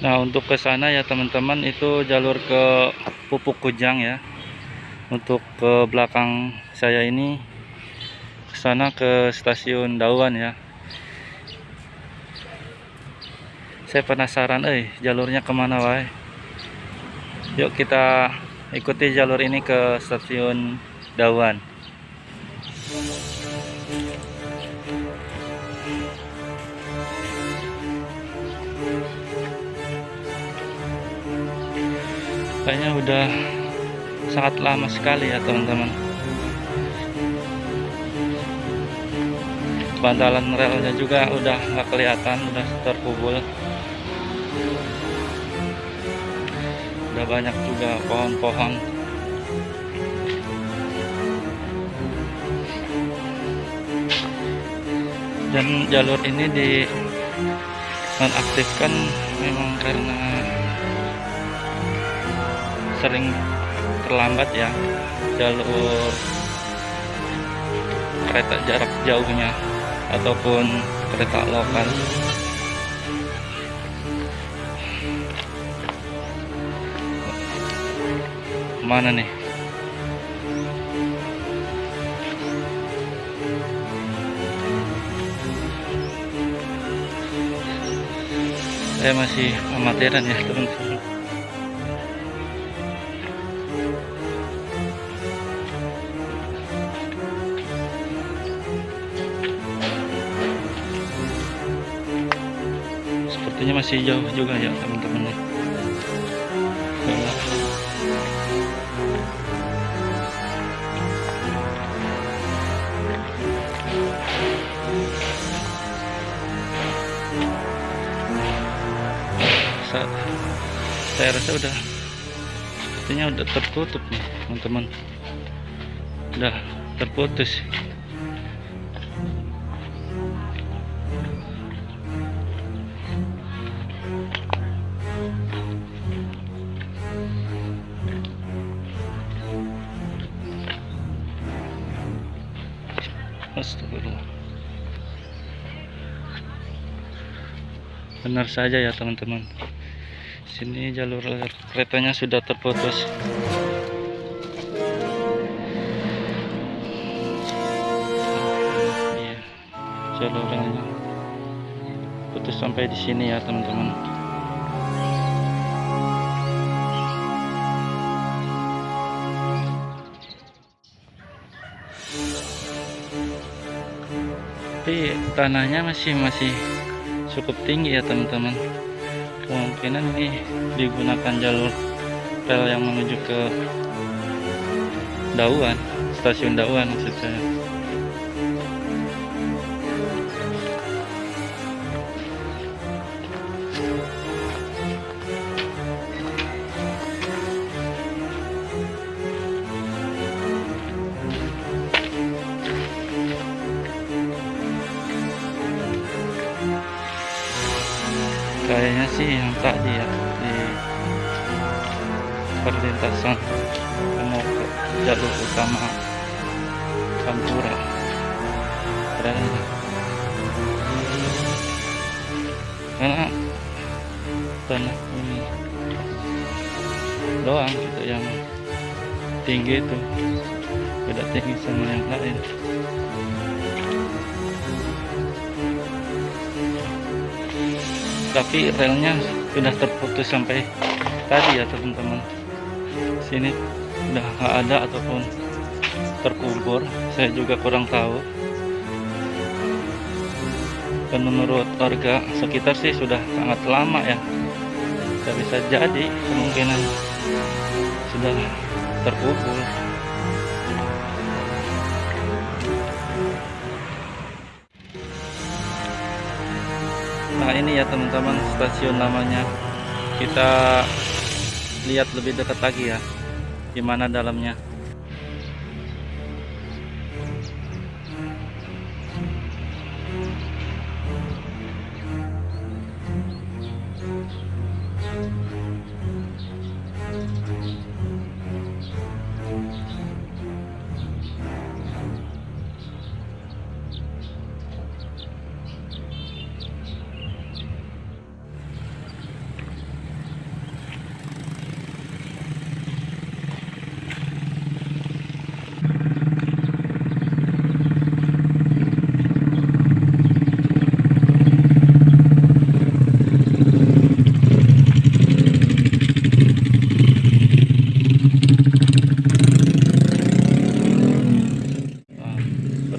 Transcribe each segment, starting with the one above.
Nah untuk ke sana ya teman-teman itu jalur ke Pupuk Kujang ya. Untuk ke belakang saya ini ke sana ke stasiun Dawan ya. Saya penasaran eh jalurnya ke mana wae yuk kita ikuti jalur ini ke stasiun Dawan kayaknya udah sangat lama sekali ya teman-teman. Bantalan relnya juga udah nggak kelihatan udah terkubur udah banyak juga pohon-pohon. Dan jalur ini di nonaktifkan memang karena sering terlambat ya jalur kereta jarak jauhnya ataupun kereta lokal. Mana nih? Saya masih amatiran ya teman-teman sepertinya masih jauh juga ya teman-teman saya rasa udah sepertinya udah tertutup nih teman-teman. Udah terputus benar saja ya teman-teman. Sini jalur keretanya sudah terputus. Iya jalurnya putus sampai di sini ya teman-teman. Tapi tanahnya masih masih cukup tinggi ya teman-teman. Kemungkinan ini digunakan jalur rel yang menuju ke Dauan stasiun Dauan maksud saya kayaknya sih yang tadi ya di perlintasan mau ke jalur utama Kampura karena karena tanah ini doang gitu yang tinggi itu. Beda tinggi sama yang lain tapi relnya sudah terputus sampai tadi ya teman-teman. Sini udah nggak ada ataupun terkubur. Saya juga kurang tahu. Dan menurut warga sekitar sih sudah sangat lama ya. Tidak bisa jadi kemungkinan sudah terkubur nah ini ya teman-teman stasiun namanya. Kita lihat lebih dekat lagi ya gimana dalamnya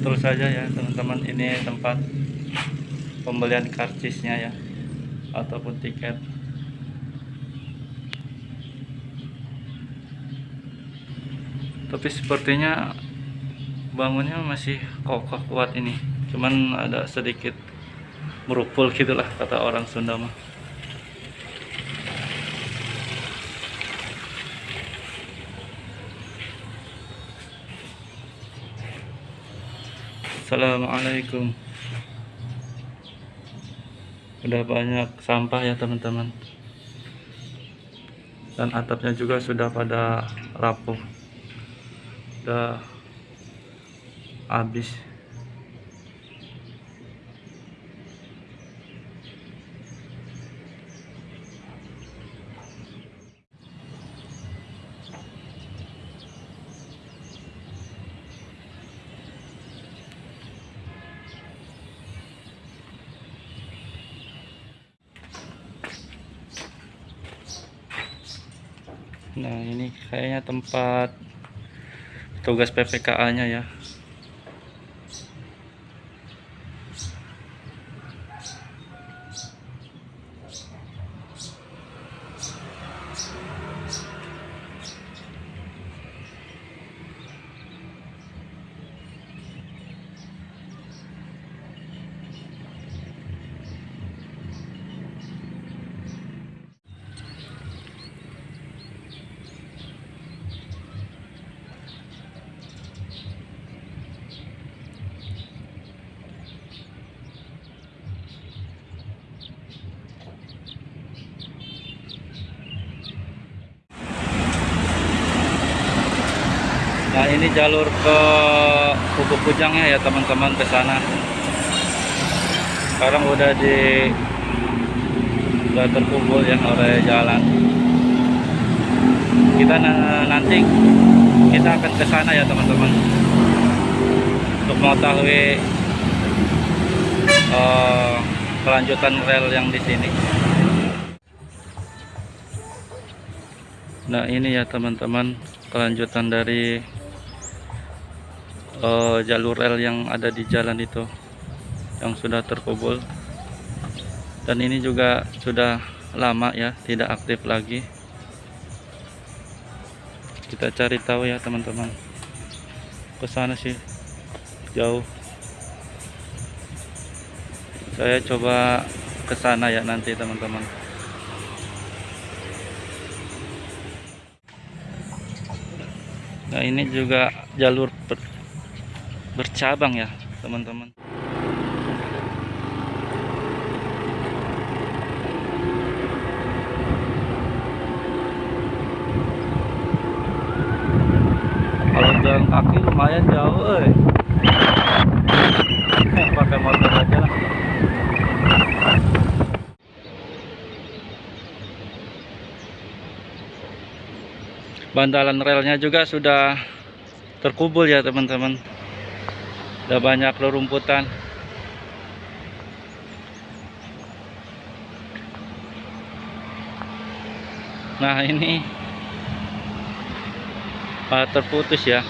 betul saja ya teman-teman. Ini tempat pembelian karcisnya ya ataupun tiket. Tapi sepertinya bangunnya masih kokoh kuat ini. Cuman ada sedikit merupul gitulah kata orang Sunda mah Assalamualaikum udah banyak sampah ya teman-teman. Dan atapnya juga sudah pada rapuh. Udah habis Nah ini kayaknya tempat tugas PPKA nya ya ini jalur ke Pupuk Kujangnya ya teman-teman ke sana. Sekarang udah di udah terkumpul ya oleh jalan. Kita na- nanti kita akan ke sana ya teman-teman untuk mengetahui eh, kelanjutan rel yang di sini. Nah ini ya teman-teman kelanjutan dari eh, jalur rel yang ada di jalan itu yang sudah terkubur. Dan ini juga sudah lama ya tidak aktif lagi. Kita cari tahu ya teman-teman. Ke sana sih jauh. Saya coba ke sana ya nanti teman-teman. Nah ini juga jalur bercabang ya teman-teman. Kalau jalan kaki lumayan jauh, eh. Pakai motor aja lah. bantalan relnya juga sudah terkubur ya teman-teman udah banyak rerumputan. Nah ini ah, terputus ya.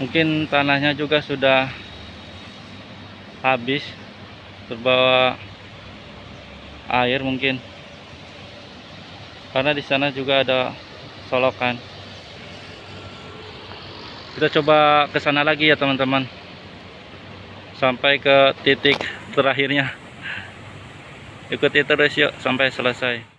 Mungkin tanahnya juga sudah habis terbawa air mungkin. Karena di sana juga ada solokan. Kita coba ke sana lagi ya teman-teman sampai ke titik terakhirnya. Ikuti terus yuk sampai selesai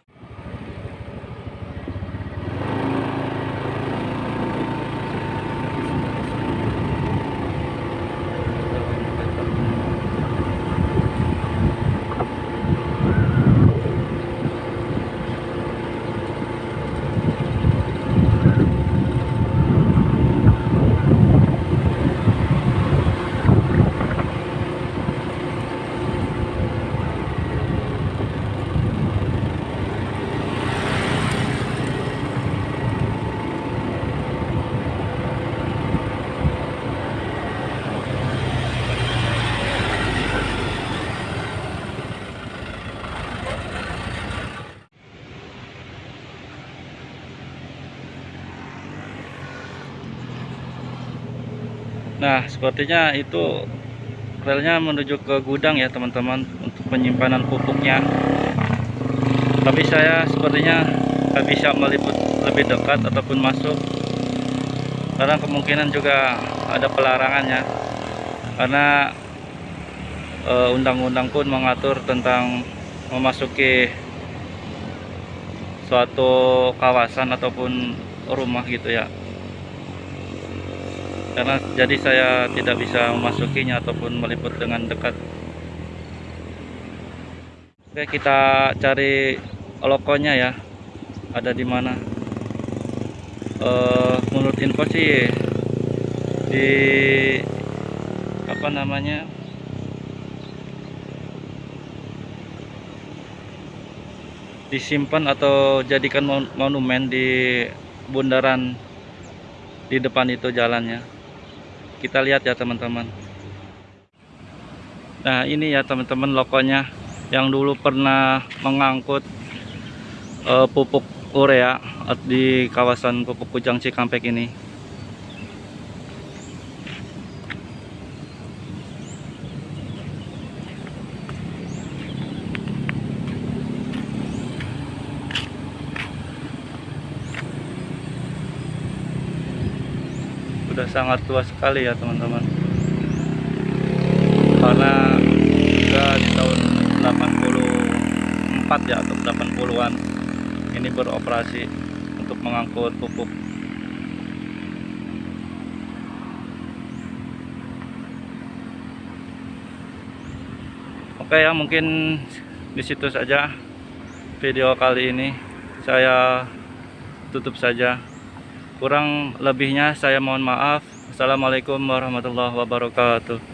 Nah, sepertinya itu relnya menuju ke gudang ya, teman-teman, untuk penyimpanan pupuknya. Tapi saya sepertinya nggak bisa meliput lebih dekat ataupun masuk. Karena kemungkinan juga ada pelarangannya karena eh, undang-undang pun mengatur tentang memasuki suatu kawasan ataupun rumah gitu ya karena jadi saya tidak bisa memasukinya ataupun meliput dengan dekat. Oke kita cari lokonya ya. Ada di mana? Uh, menurut info sih di apa namanya? Disimpan atau jadikan monumen di bundaran di depan itu jalannya kita lihat ya teman-teman. Nah ini ya teman-teman lokonya yang dulu pernah mengangkut uh, pupuk urea di kawasan pupuk Kujang Cikampek ini sangat tua sekali ya teman-teman. Karena sudah di tahun 84 ya atau 80-an ini beroperasi untuk mengangkut pupuk. Oke ya mungkin di situ saja video kali ini. Saya tutup saja kurang lebihnya saya mohon maaf. Assalamualaikum warahmatullahi wabarakatuh